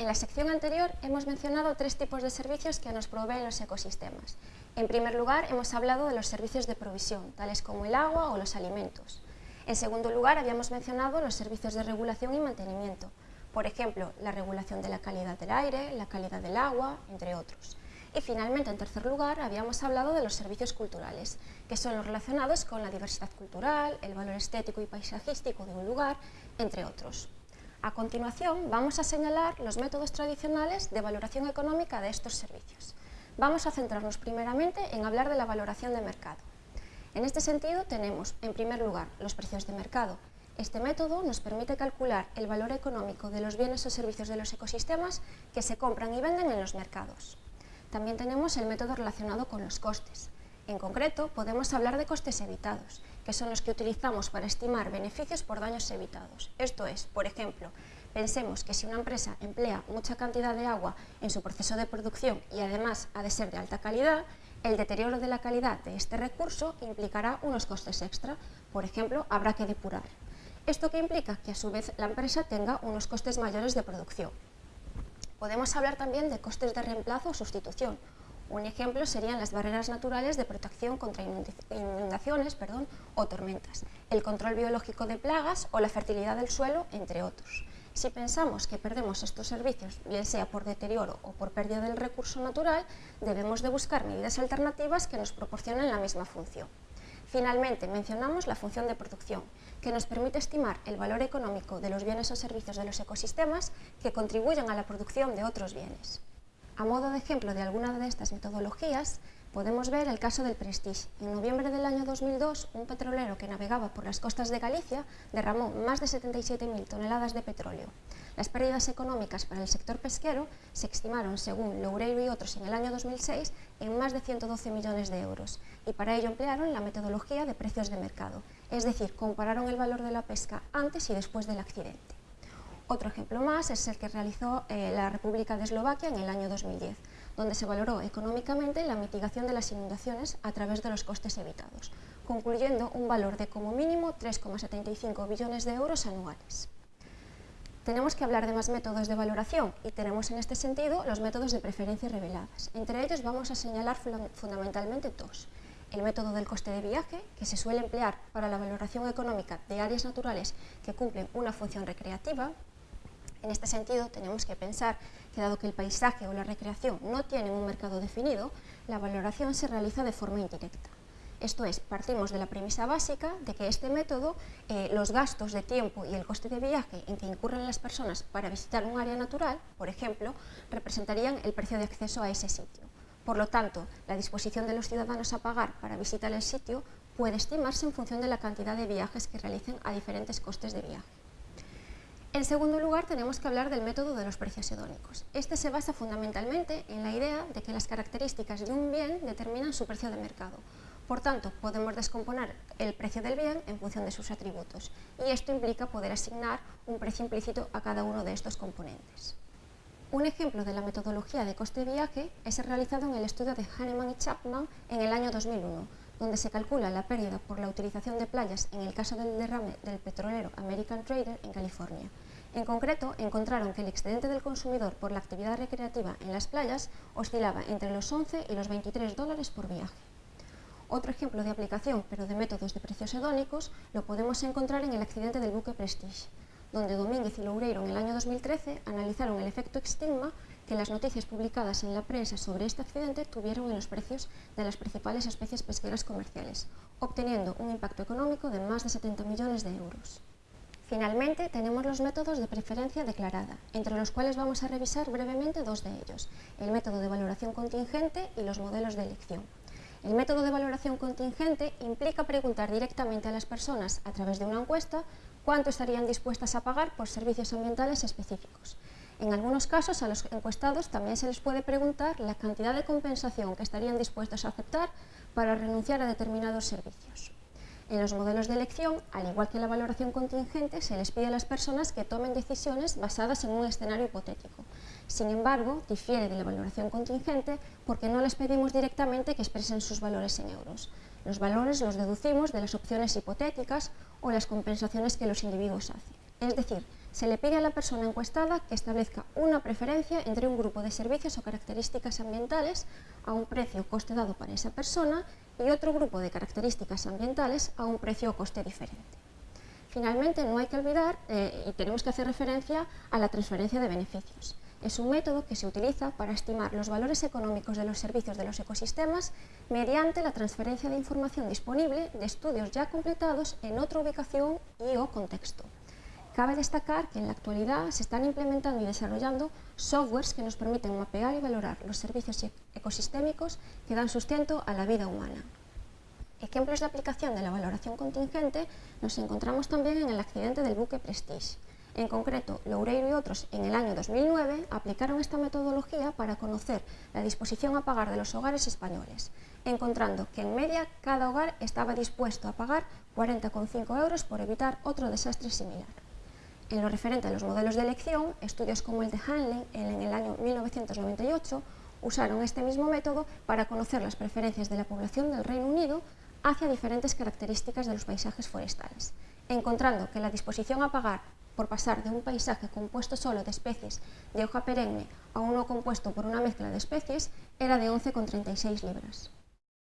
En la sección anterior hemos mencionado tres tipos de servicios que nos proveen los ecosistemas. En primer lugar, hemos hablado de los servicios de provisión, tales como el agua o los alimentos. En segundo lugar, habíamos mencionado los servicios de regulación y mantenimiento, por ejemplo, la regulación de la calidad del aire, la calidad del agua, entre otros. Y finalmente, en tercer lugar, habíamos hablado de los servicios culturales, que son los relacionados con la diversidad cultural, el valor estético y paisajístico de un lugar, entre otros. A continuación, vamos a señalar los métodos tradicionales de valoración económica de estos servicios. Vamos a centrarnos primeramente en hablar de la valoración de mercado. En este sentido, tenemos, en primer lugar, los precios de mercado. Este método nos permite calcular el valor económico de los bienes o servicios de los ecosistemas que se compran y venden en los mercados. También tenemos el método relacionado con los costes. En concreto, podemos hablar de costes evitados, que son los que utilizamos para estimar beneficios por daños evitados. Esto es, por ejemplo, pensemos que si una empresa emplea mucha cantidad de agua en su proceso de producción y además ha de ser de alta calidad, el deterioro de la calidad de este recurso implicará unos costes extra. Por ejemplo, habrá que depurar. ¿Esto que implica? Que a su vez la empresa tenga unos costes mayores de producción. Podemos hablar también de costes de reemplazo o sustitución. Un ejemplo serían las barreras naturales de protección contra inundaciones perdón, o tormentas, el control biológico de plagas o la fertilidad del suelo, entre otros. Si pensamos que perdemos estos servicios, bien sea por deterioro o por pérdida del recurso natural, debemos de buscar medidas alternativas que nos proporcionen la misma función. Finalmente, mencionamos la función de producción, que nos permite estimar el valor económico de los bienes o servicios de los ecosistemas que contribuyen a la producción de otros bienes. A modo de ejemplo de alguna de estas metodologías, podemos ver el caso del Prestige. En noviembre del año 2002, un petrolero que navegaba por las costas de Galicia derramó más de 77.000 toneladas de petróleo. Las pérdidas económicas para el sector pesquero se estimaron, según Loureiro y otros en el año 2006, en más de 112 millones de euros, y para ello emplearon la metodología de precios de mercado, es decir, compararon el valor de la pesca antes y después del accidente. Otro ejemplo más es el que realizó eh, la República de Eslovaquia en el año 2010, donde se valoró económicamente la mitigación de las inundaciones a través de los costes evitados, concluyendo un valor de como mínimo 3,75 billones de euros anuales. Tenemos que hablar de más métodos de valoración y tenemos en este sentido los métodos de preferencia reveladas. Entre ellos vamos a señalar fundamentalmente dos. El método del coste de viaje, que se suele emplear para la valoración económica de áreas naturales que cumplen una función recreativa, en este sentido, tenemos que pensar que dado que el paisaje o la recreación no tienen un mercado definido, la valoración se realiza de forma indirecta. Esto es, partimos de la premisa básica de que este método, eh, los gastos de tiempo y el coste de viaje en que incurren las personas para visitar un área natural, por ejemplo, representarían el precio de acceso a ese sitio. Por lo tanto, la disposición de los ciudadanos a pagar para visitar el sitio puede estimarse en función de la cantidad de viajes que realicen a diferentes costes de viaje. En segundo lugar, tenemos que hablar del método de los precios hedónicos. Este se basa fundamentalmente en la idea de que las características de un bien determinan su precio de mercado. Por tanto, podemos descomponer el precio del bien en función de sus atributos, y esto implica poder asignar un precio implícito a cada uno de estos componentes. Un ejemplo de la metodología de coste de viaje es el realizado en el estudio de Hahnemann y Chapman en el año 2001, donde se calcula la pérdida por la utilización de playas en el caso del derrame del petrolero American Trader en California. En concreto, encontraron que el excedente del consumidor por la actividad recreativa en las playas oscilaba entre los 11 y los 23 dólares por viaje. Otro ejemplo de aplicación, pero de métodos de precios hedónicos, lo podemos encontrar en el accidente del buque Prestige, donde Domínguez y Loureiro en el año 2013 analizaron el efecto estigma que las noticias publicadas en la prensa sobre este accidente tuvieron en los precios de las principales especies pesqueras comerciales, obteniendo un impacto económico de más de 70 millones de euros. Finalmente, tenemos los métodos de preferencia declarada, entre los cuales vamos a revisar brevemente dos de ellos, el método de valoración contingente y los modelos de elección. El método de valoración contingente implica preguntar directamente a las personas, a través de una encuesta, cuánto estarían dispuestas a pagar por servicios ambientales específicos. En algunos casos, a los encuestados también se les puede preguntar la cantidad de compensación que estarían dispuestos a aceptar para renunciar a determinados servicios. En los modelos de elección, al igual que la valoración contingente, se les pide a las personas que tomen decisiones basadas en un escenario hipotético. Sin embargo, difiere de la valoración contingente porque no les pedimos directamente que expresen sus valores en euros. Los valores los deducimos de las opciones hipotéticas o las compensaciones que los individuos hacen. Es decir, se le pide a la persona encuestada que establezca una preferencia entre un grupo de servicios o características ambientales a un precio o coste dado para esa persona y otro grupo de características ambientales a un precio o coste diferente. Finalmente, no hay que olvidar, eh, y tenemos que hacer referencia a la transferencia de beneficios. Es un método que se utiliza para estimar los valores económicos de los servicios de los ecosistemas mediante la transferencia de información disponible de estudios ya completados en otra ubicación y o contexto. Cabe destacar que en la actualidad se están implementando y desarrollando softwares que nos permiten mapear y valorar los servicios e-, ecosistémicos que dan sustento a la vida humana. Ejemplos de aplicación de la valoración contingente nos encontramos también en el accidente del buque Prestige. En concreto, Loureiro y otros en el año 2009 aplicaron esta metodología para conocer la disposición a pagar de los hogares españoles, encontrando que en media cada hogar estaba dispuesto a pagar 40,5 euros por evitar otro desastre similar. En lo referente a los modelos de elección, estudios como el de Hanley en el año 1998 usaron este mismo método para conocer las preferencias de la población del Reino Unido hacia diferentes características de los paisajes forestales, encontrando que la disposición a pagar por pasar de un paisaje compuesto solo de especies de hoja perenne a uno compuesto por una mezcla de especies era de 11,36 libras.